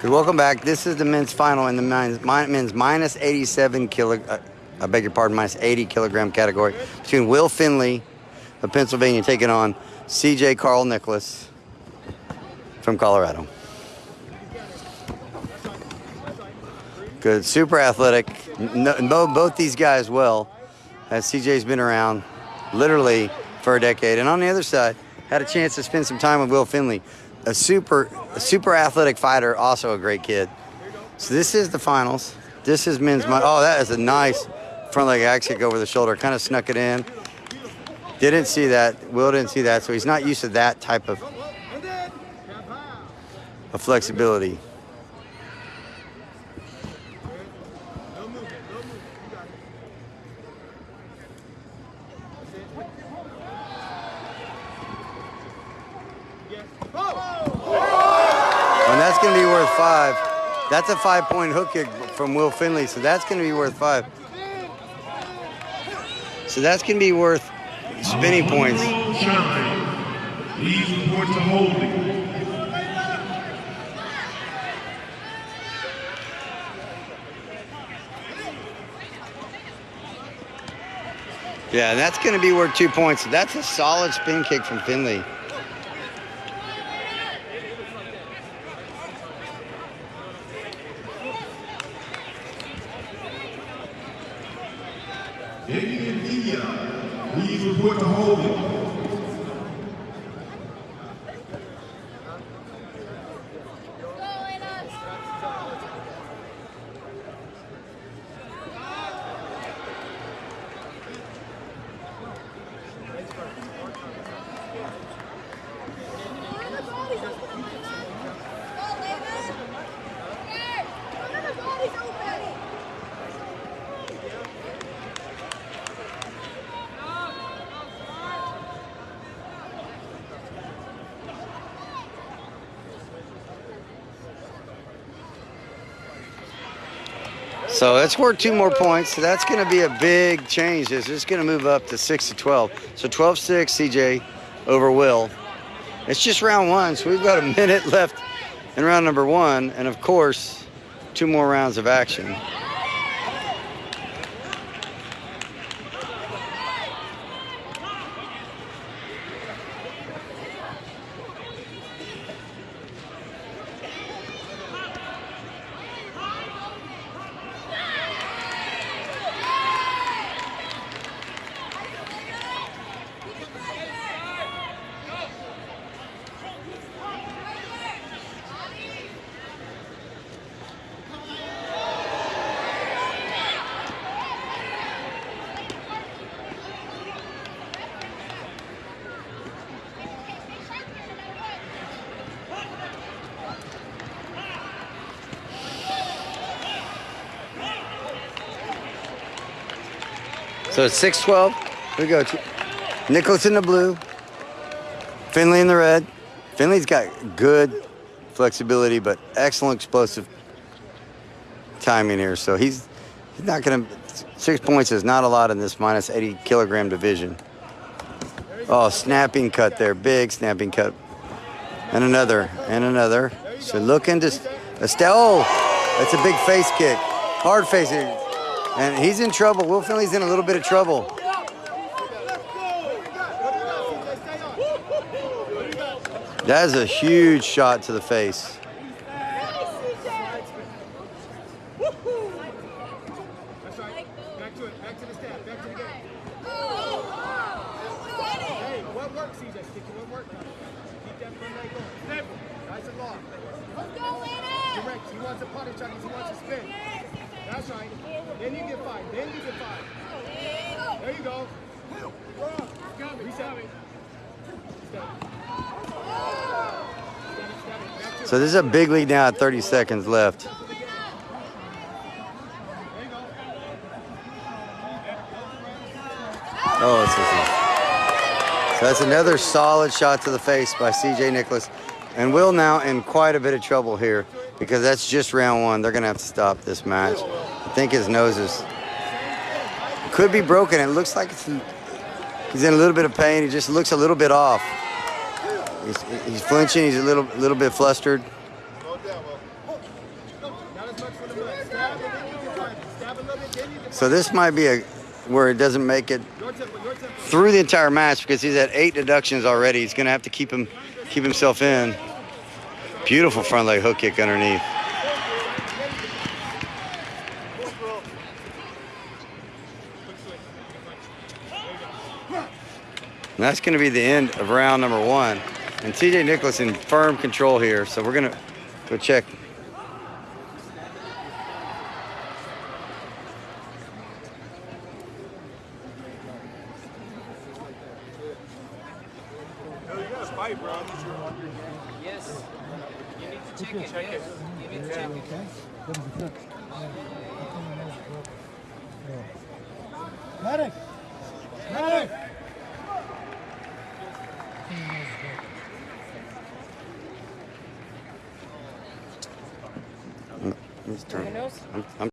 Good. Welcome back. This is the men's final in the men's, men's minus 87 kilo. Uh, I beg your pardon, minus 80 kilogram category between Will Finley of Pennsylvania taking on CJ Carl Nickolas from Colorado. Good, super athletic. No, both these guys well, as CJ's been around literally for a decade. And on the other side, had a chance to spend some time with Will Finley, a super, a super athletic fighter, also a great kid. So this is the finals. This is men's. Oh, that is a nice front leg axe kick over the shoulder. Kind of snuck it in. Didn't see that. Will didn't see that, so he's not used to that type of, of flexibility. Going to be worth five. That's a five-point hook kick from Will Finley, so that's going to be worth five. So that's going to be worth spinning points. Yeah, that's going to be worth two points. That's a solid spin kick from Finley. Please report to holding. So that's worth two more points. So that's going to be a big change. It's going to move up to 6 to 12. So 12 6 CJ over Will. It's just round one, so we've got a minute left in round number one. And of course, two more rounds of action. So it's 612. Here we go. Nickolas in the blue. Finley in the red. Finley's got good flexibility, but excellent explosive timing here. So he's he's not going to. Six points is not a lot in this minus 80 kilogram division. Oh, snapping cut there. Big snapping cut. And another. And another. So looking to. Estelle. Oh, that's a big face kick. Hard face. And he's in trouble. Will Finley's in a little bit of trouble. That is a huge shot to the face. Back to it. Back to the stand. Back to the game. Hey, what work, CJ? What work, Johnny? Keep that from Nagel. Nice and long. He wants a putting shot. He wants a spin. That's right. Then you get five. Then you get five. There you go. So this is a big lead now at 30 seconds left. Oh, so that's another solid shot to the face by CJ Nickolas. And Will now in quite a bit of trouble here because that's just round one. They're going to have to stop this match. I think his nose is, could be broken. It looks like he's in a little bit of pain. He just looks a little bit off. He's, he's flinching. He's a little, little bit flustered. So this might be a where it doesn't make it through the entire match because he's at eight deductions already. He's going to have to keep him keep himself in. Beautiful front leg hook kick underneath. And that's going to be the end of round number one. And CJ Nickolas in firm control here. So we're going to go check. Yes. You need to check it. yes. You need to check it. Medic! Medic! Turn- I'm, I'm